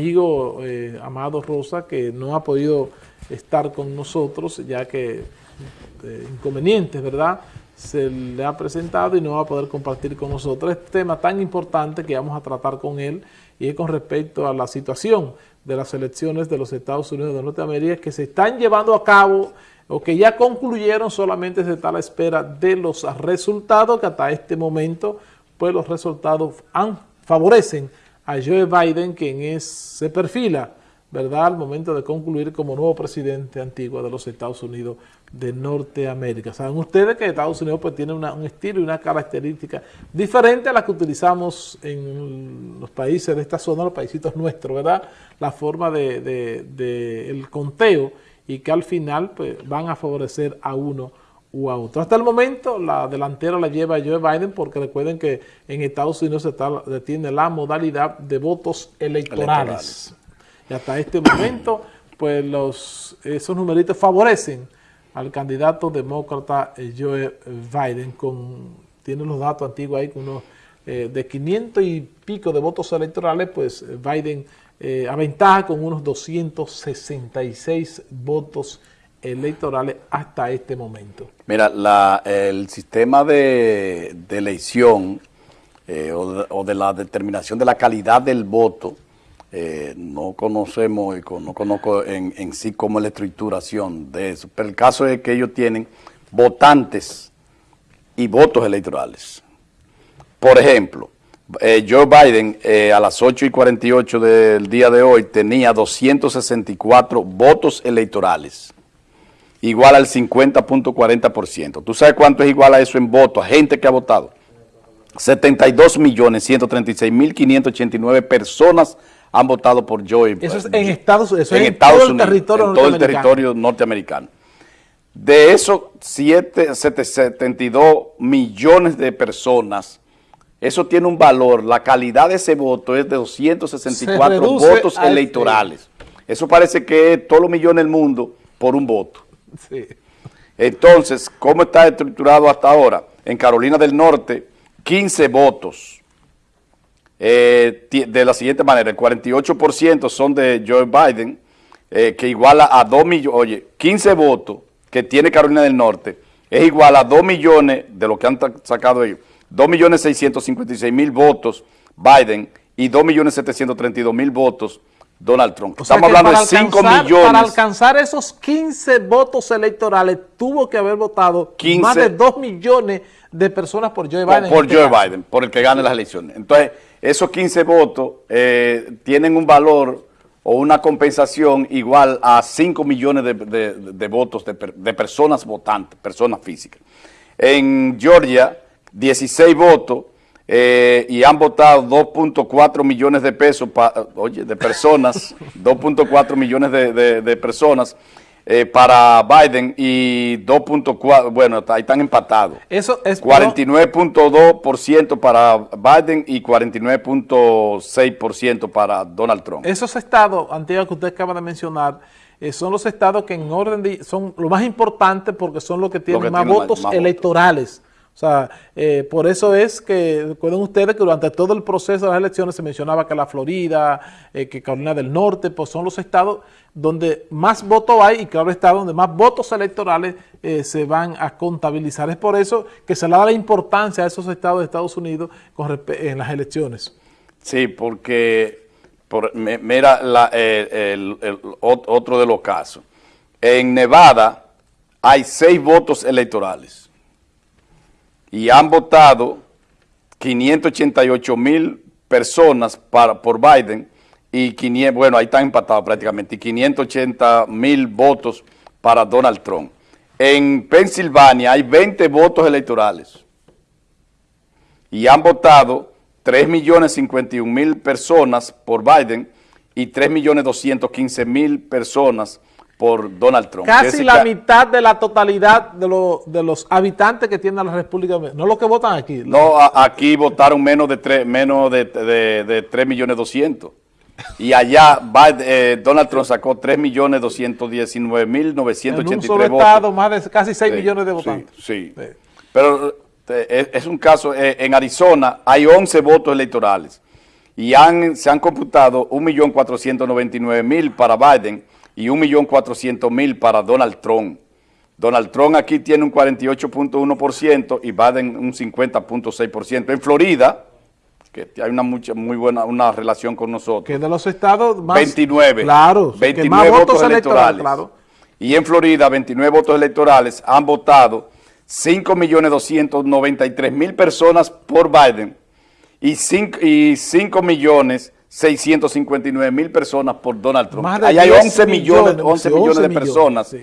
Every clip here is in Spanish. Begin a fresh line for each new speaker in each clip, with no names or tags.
amigo eh, Amado Rosa, que no ha podido estar con nosotros, ya que eh, inconvenientes, ¿verdad?, se le ha presentado y no va a poder compartir con nosotros este tema tan importante que vamos a tratar con él y es con respecto a la situación de las elecciones de los Estados Unidos de Norteamérica que se están llevando a cabo o que ya concluyeron, solamente se está a la espera de los resultados que hasta este momento, pues los resultados favorecen a Joe Biden, quien es, se perfila ¿verdad?, al momento de concluir como nuevo presidente antiguo de los Estados Unidos de Norteamérica. Saben ustedes que Estados Unidos pues tiene un estilo y una característica diferente a la que utilizamos en los países de esta zona, los paísitos nuestros, ¿verdad? La forma de, de, el conteo y que al final pues van a favorecer a uno a otro. Hasta el momento la delantera la lleva Joe Biden porque recuerden que en Estados Unidos se está, tiene la modalidad de votos electorales. Y hasta este momento, pues los, esos numeritos favorecen al candidato demócrata eh, Joe Biden, con, tiene los datos antiguos ahí, con unos eh, de 500 y pico de votos electorales, pues Biden eh, aventaja con unos 266 votos electorales hasta este momento.
Mira, el sistema de, elección o de la determinación de la calidad del voto eh, no conocemos no conozco en, en, sí cómo es la estructuración de eso, pero el caso es que ellos tienen votantes y votos electorales. Por ejemplo, eh, Joe Biden eh, a las 8 y 48 del día de hoy tenía 264 votos electorales, igual al 50.40%. ¿Tú sabes cuánto es igual a eso en votos, a gente que ha votado? 72 millones 136 mil 589 personas han votado por Joe
Eso es en Estados Unidos,
en, todo el territorio todo el territorio norteamericano. De esos 72 millones de personas, eso tiene un valor, la calidad de ese voto es de 264 votos electorales. Eso parece que es todos los millones del mundo por un voto. Entonces, ¿cómo está estructurado hasta ahora? En Carolina del Norte, 15 votos eh, de la siguiente manera, el 48% son de Joe Biden, eh, que iguala a 2 millones, oye, 15 votos que tiene Carolina del Norte, es igual a 2 millones, de lo que han sacado ellos, 2 millones 656 mil votos Biden y 2 millones 732 mil votos Donald Trump.
Estamos hablando de 5 millones. Para alcanzar esos 15 votos electorales, tuvo que haber votado más de 2 millones de personas por Joe Biden.
Por, este Joe Biden, por el que gane las elecciones. Entonces, esos 15 votos eh, tienen un valor o una compensación igual a 5 millones de, votos de, personas votantes, personas físicas. En Georgia, 16 votos eh, y han votado 2.4 millones de pesos, oye, de personas, 2.4 millones de personas eh, para Biden y 2.4, bueno, ahí están empatados.
Eso es
49.2% para Biden y 49.6% para Donald Trump.
Esos estados, antiguos que usted acaba de mencionar, eh, son los estados que en orden de, son lo más importante porque son los que tienen más votos electorales. O sea, eh, por eso es que, recuerden ustedes que durante todo el proceso de las elecciones se mencionaba que la Florida, eh, que Carolina del Norte, pues son los estados donde más votos hay y claro está donde más votos electorales eh, se van a contabilizar. Es por eso que se le da la importancia a esos estados de Estados Unidos en las elecciones.
Sí, porque, mira el, otro de los casos. En Nevada hay seis votos electorales y han votado 588 mil personas para, por Biden y 500, bueno, ahí están empatados prácticamente, y 580 mil votos para Donald Trump. En Pensilvania hay 20 votos electorales y han votado 3 millones 51 mil personas por Biden y 3 millones 215 mil personas por Donald Trump.
Casi la mitad de la totalidad de, de, los habitantes que tiene la República Dominicana. No los que votan aquí.
No, aquí votaron menos de 3, menos de, de, 3 millones 200. Y allá eh, Donald Trump sacó 3 millones 219 mil 983 En un solo estado,
más de casi 6 millones de votantes.
Sí, sí. Pero eh, es un caso, eh, en Arizona hay 11 votos electorales y han, se han computado 1.499.000 para Biden y 1.400.000 para Donald Trump. Donald Trump aquí tiene un 48.1% y Biden un 50.6%. En Florida, que hay una mucha, muy buena una relación con nosotros.
Que de los estados
más... 29.
Claro.
29 votos, electorales. Claro. Y en Florida, 29 votos electorales han votado 5.293.000 personas por Biden y 5, y 5 millones 659 mil personas por Donald Trump. Ahí hay 11 millones, 11 millones de personas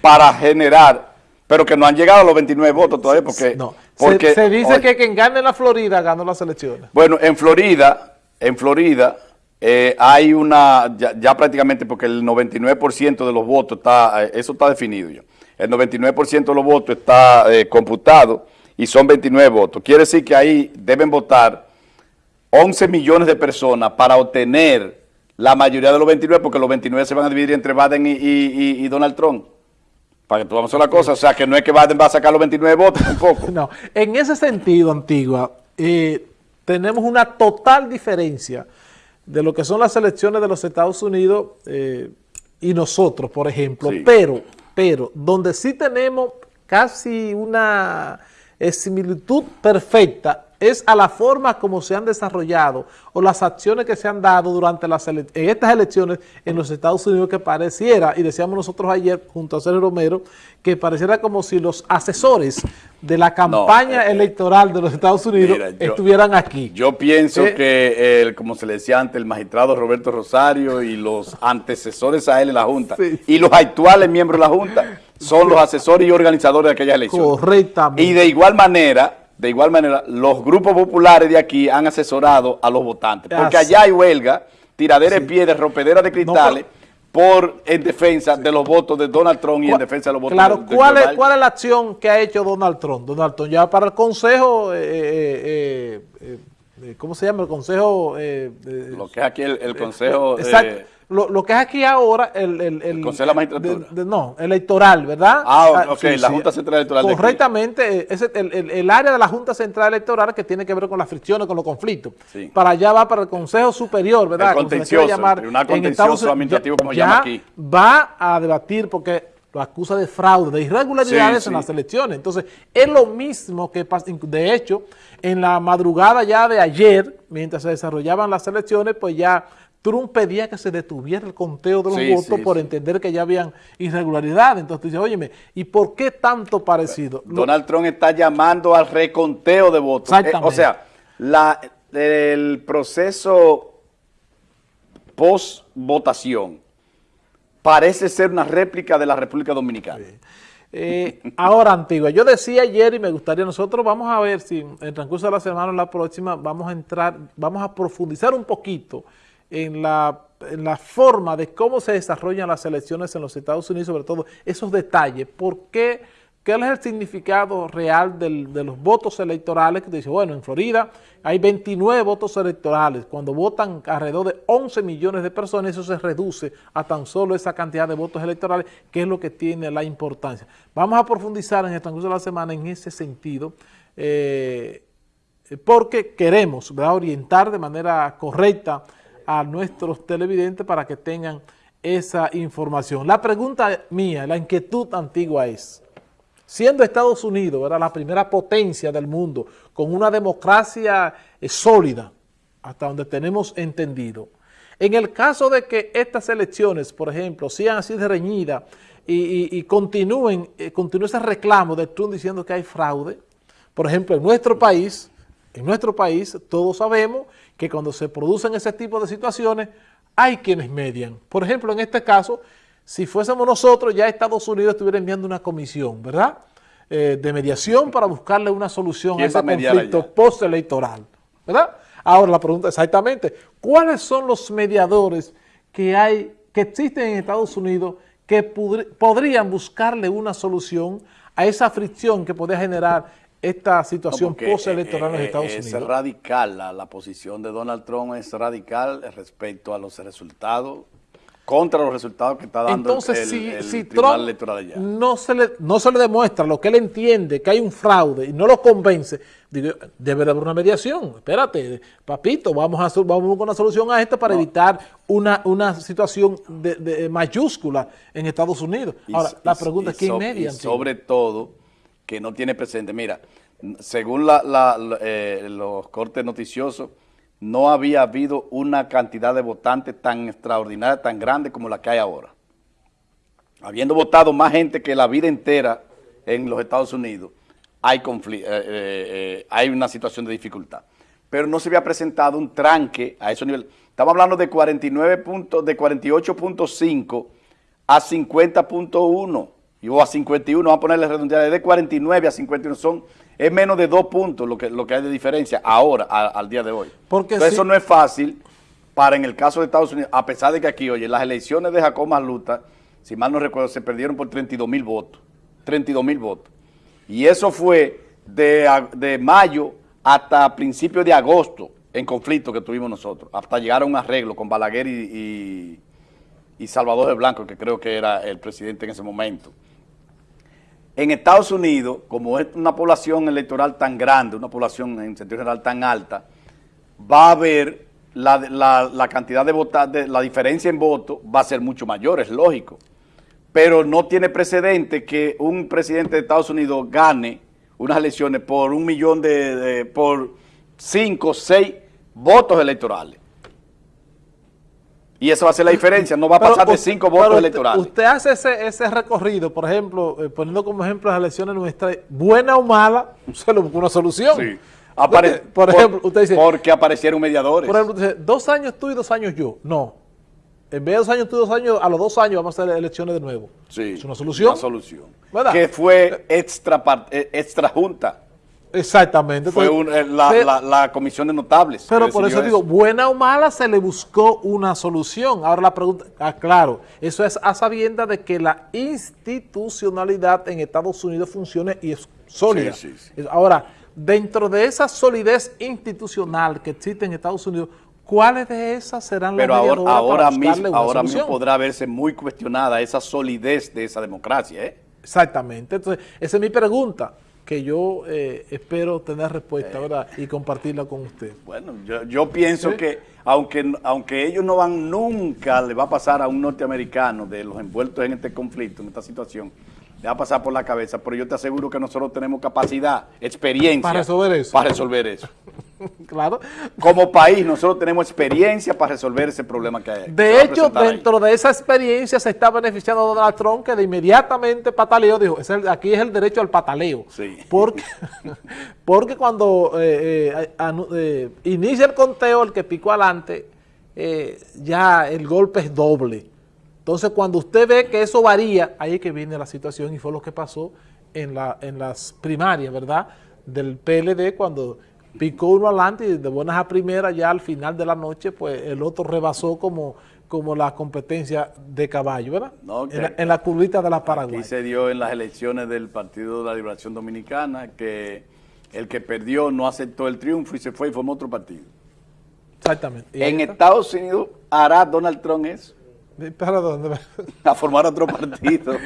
para generar, pero que no han llegado a los 29 votos todavía porque... No. porque
se, dice que quien gane la Florida ganó las elecciones.
Bueno, en Florida, en Florida eh, hay una, ya, prácticamente porque el 99% de los votos está, eh, eso está definido ya. El 99% de los votos está eh, computado y son 29 votos. Quiere decir que ahí deben votar 11 millones de personas para obtener la mayoría de los 29, porque los 29 se van a dividir entre Biden y, Donald Trump. Para que tú vamos a la cosa, o sea, que no es que Biden va a sacar los 29 votos tampoco.
no, en ese sentido, Antigua, eh, tenemos una total diferencia de lo que son las elecciones de los Estados Unidos eh, y nosotros, por ejemplo, pero, pero, donde sí tenemos casi una eh, similitud perfecta es a la forma como se han desarrollado o las acciones que se han dado durante las en estas elecciones en los Estados Unidos que pareciera, y decíamos nosotros ayer junto a Sergio Romero, que pareciera como si los asesores de la campaña eh, electoral de los Estados Unidos estuvieran aquí.
Yo pienso eh, que, el, como se le decía antes, el magistrado Roberto Rosario y los antecesores a él en la Junta y los actuales miembros de la Junta son los asesores y organizadores de aquellas elecciones.
Correctamente.
Y de igual manera de igual manera, los grupos populares de aquí han asesorado a los votantes, porque allá hay huelga, tiradera de piedras, rompedera de cristales, por en defensa de los votos de Donald Trump y en defensa de los votos
claro, de, ¿cuál, es, ¿cuál es la acción que ha hecho Donald Trump? Donald Trump ya para el Consejo, eh, eh, eh, ¿cómo se llama? El Consejo...
Lo que es aquí el, el Consejo...
exacto lo, lo, que es aquí ahora, el, el, el,
Consejo de la Magistratura.
no, electoral, ¿verdad?
Ah, ah ok, la Junta Central Electoral.
Correctamente, es el, área de la Junta Central Electoral que tiene que ver con las fricciones, con los conflictos. Para allá va para el Consejo Superior, ¿verdad?
El contencioso, llamar, contencioso administrativo, como llama aquí.
va a debatir porque lo acusa de fraude, de irregularidades en las elecciones. Entonces, es lo mismo que pasa, de hecho, en la madrugada ya de ayer, mientras se desarrollaban las elecciones, pues ya Trump pedía que se detuviera el conteo de los votos por entender que ya habían irregularidades. Entonces dice, óyeme, ¿y por qué tanto parecido?
Donald Trump está llamando al reconteo de votos. Eh, o sea, la, el proceso post-votación parece ser una réplica de la República Dominicana.
Eh, ahora, Antigua, yo decía ayer y me gustaría, nosotros vamos a ver si en el transcurso de la semana o la próxima vamos a entrar, vamos a profundizar un poquito en la, en la, forma de cómo se desarrollan las elecciones en los Estados Unidos, sobre todo esos detalles, por qué, qué es el significado real del, de los votos electorales, que dice, bueno, en Florida hay 29 votos electorales, cuando votan alrededor de 11 millones de personas, eso se reduce a tan solo esa cantidad de votos electorales, que es lo que tiene la importancia. Vamos a profundizar en el transcurso de la semana en ese sentido, eh, porque queremos orientar de manera correcta a nuestros televidentes para que tengan esa información. La pregunta mía, la inquietud antigua es, siendo Estados Unidos la primera potencia del mundo, con una democracia eh, sólida, hasta donde tenemos entendido, en el caso de que estas elecciones, por ejemplo, sean así de reñidas y, continúen, eh, continúe ese reclamo de Trump diciendo que hay fraude, por ejemplo, en nuestro país, en nuestro país todos sabemos que cuando se producen ese tipo de situaciones, hay quienes median. Por ejemplo, en este caso, si fuésemos nosotros, ya Estados Unidos estuviera enviando una comisión, ¿verdad?, eh, de mediación para buscarle una solución a ese conflicto postelectoral, ¿verdad? Ahora la pregunta es exactamente, ¿cuáles son los mediadores que hay, que existen en Estados Unidos que podrían buscarle una solución a esa fricción que podría generar esta situación postelectoral en eh, Estados Unidos?
Es radical, la, posición de Donald Trump es radical respecto a los resultados contra los resultados que está dando
Entonces,
el,
si,
el
si
Tribunal
Trump
Electoral allá.
no se, le, no se le demuestra lo que él entiende, que hay un fraude y no lo convence, digo, debe de haber una mediación. Espérate, papito, vamos a vamos con una solución a esto para evitar una, una situación de, de mayúscula en Estados Unidos. Ahora, la pregunta
y
es quién
so-
media.
Sobre todo, que no tiene presente. Mira, según la- eh, los cortes noticiosos, no había habido una cantidad de votantes tan extraordinaria, tan grande como la que hay ahora. Habiendo votado más gente que la vida entera en los Estados Unidos, hay, eh, eh, una situación de dificultad. Pero no se había presentado un tranque a esos niveles. Estamos hablando de 49 puntos, de 48.5 a 50.1 y o a 51, vamos a ponerle redondeada, de 49 a 51 son, es menos de dos puntos lo que, lo que hay de diferencia ahora, a- al día de hoy.
Porque
Entonces,
si-
eso no es fácil para en el caso de Estados Unidos, a pesar de que aquí, oye, las elecciones de Jacob Masluta, si mal no recuerdo, se perdieron por 32 mil votos, 32 mil votos. Y eso fue de, de mayo hasta principios de agosto en conflicto que tuvimos nosotros, hasta llegar a un arreglo con Balaguer y, y- y Salvador de Blanco, que creo que era el presidente en ese momento. En Estados Unidos, como es una población electoral tan grande, una población en sentido general tan alta, va a haber la, cantidad de votantes, la diferencia en voto va a ser mucho mayor, es lógico. Pero no tiene precedente que un presidente de Estados Unidos gane unas elecciones por un millón de, de- por cinco, seis votos electorales. Y esa va a ser la diferencia, no va a
Pero
pasar de cinco votos
usted-
electorales.
Usted hace ese, ese recorrido, por ejemplo, eh, poniendo como ejemplo las elecciones nuestras, buena o mala, se le busca una solución.
Sí. Apare-
por, ejemplo, usted dice,
Porque aparecieron mediadores.
por ejemplo, usted dice, dos años tú y dos años yo. No. En vez de dos años tú y dos años, a los dos años vamos a hacer elecciones de nuevo.
Sí,
Es una solución.
Una solución.
¿Verdad?
Que fue extra, eh, extra junta.
Exactamente.
Fue
Entonces,
un- eh, la,
pero-
la- la comisión de notables.
Pero por eso digo, buena o mala, se le buscó una solución. Ahora la pregunta, ah, claro, eso es a sabienda de que la institucionalidad en Estados Unidos funcione y es sólida.
Sí, sí, sí.
Es- Ahora, dentro de esa solidez institucional que existe en Estados Unidos, ¿cuáles de esas serán
Pero
las
ahora, ahora
para
mismo,
una
ahora mismo podrá verse muy cuestionada esa solidez de esa democracia. ¿eh?
Exactamente. Entonces, esa es mi pregunta, que yo eh, espero tener respuesta, ¿verdad? Y compartirla con usted.
Bueno, yo, yo pienso
Sí.
que aunque, aunque ellos no van nunca, le va a pasar a un norteamericano de los envueltos en este conflicto, en esta situación, le va a pasar por la cabeza, pero yo te aseguro que nosotros tenemos capacidad, experiencia.
Para resolver eso.
Para resolver eso.
claro.
Como país, nosotros tenemos experiencia para resolver ese problema que hay.
De hecho,
ahí.
dentro de esa experiencia se está beneficiando Donald Trump, que de inmediatamente pataleó, dijo, "Es el- aquí es el derecho al pataleo.
Sí.
Porque, porque cuando eh, eh, eh, inicia el conteo, el que picó adelante, eh, ya el golpe es doble. Entonces, cuando usted ve que eso varía, ahí es que viene la situación y fue lo que pasó en, la, en las primarias, ¿verdad? Del PLD, cuando picó uno adelante y de buenas a primeras, ya al final de la noche, pues el otro rebasó como, como la competencia de caballo, ¿verdad?
No,
en, la, en la curvita de la Paraguay.
se dio en las elecciones del Partido de la Liberación Dominicana que el que perdió no aceptó el triunfo y se fue y formó otro partido.
Exactamente. Y
En. Estados Unidos hará Donald Trump eso,
¿Para dónde?
a formar otro partido.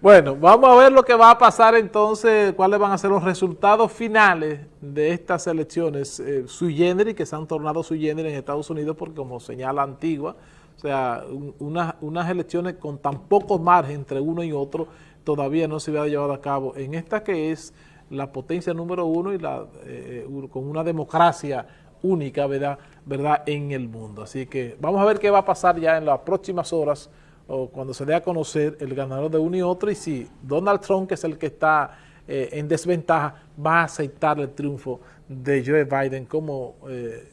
Bueno, vamos a ver lo que va a pasar entonces, cuáles van a ser los resultados finales de estas elecciones eh, sui generis, que se han tornado sui generis en Estados Unidos, porque como señala Antigua, o sea, un- unas, unas elecciones con tan pocos margen entre uno y otro, todavía no se había llevado a cabo. En esta que es la potencia número uno y la eh, con una democracia única, ¿verdad? ¿verdad? En el mundo. Así que vamos a ver qué va a pasar ya en las próximas horas o cuando se dé a conocer el ganador de uno y otro y si Donald Trump, que es el que está eh, en desventaja, va a aceptar el triunfo de Joe Biden como eh,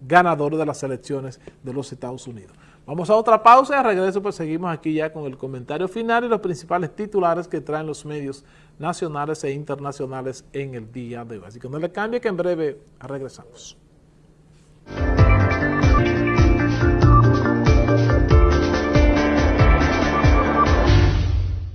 ganador de las elecciones de los Estados Unidos. Vamos a otra pausa y regreso pues seguimos aquí ya con el comentario final y los principales titulares que traen los medios nacionales e internacionales en el día de hoy. Así que no le cambie que en breve regresamos.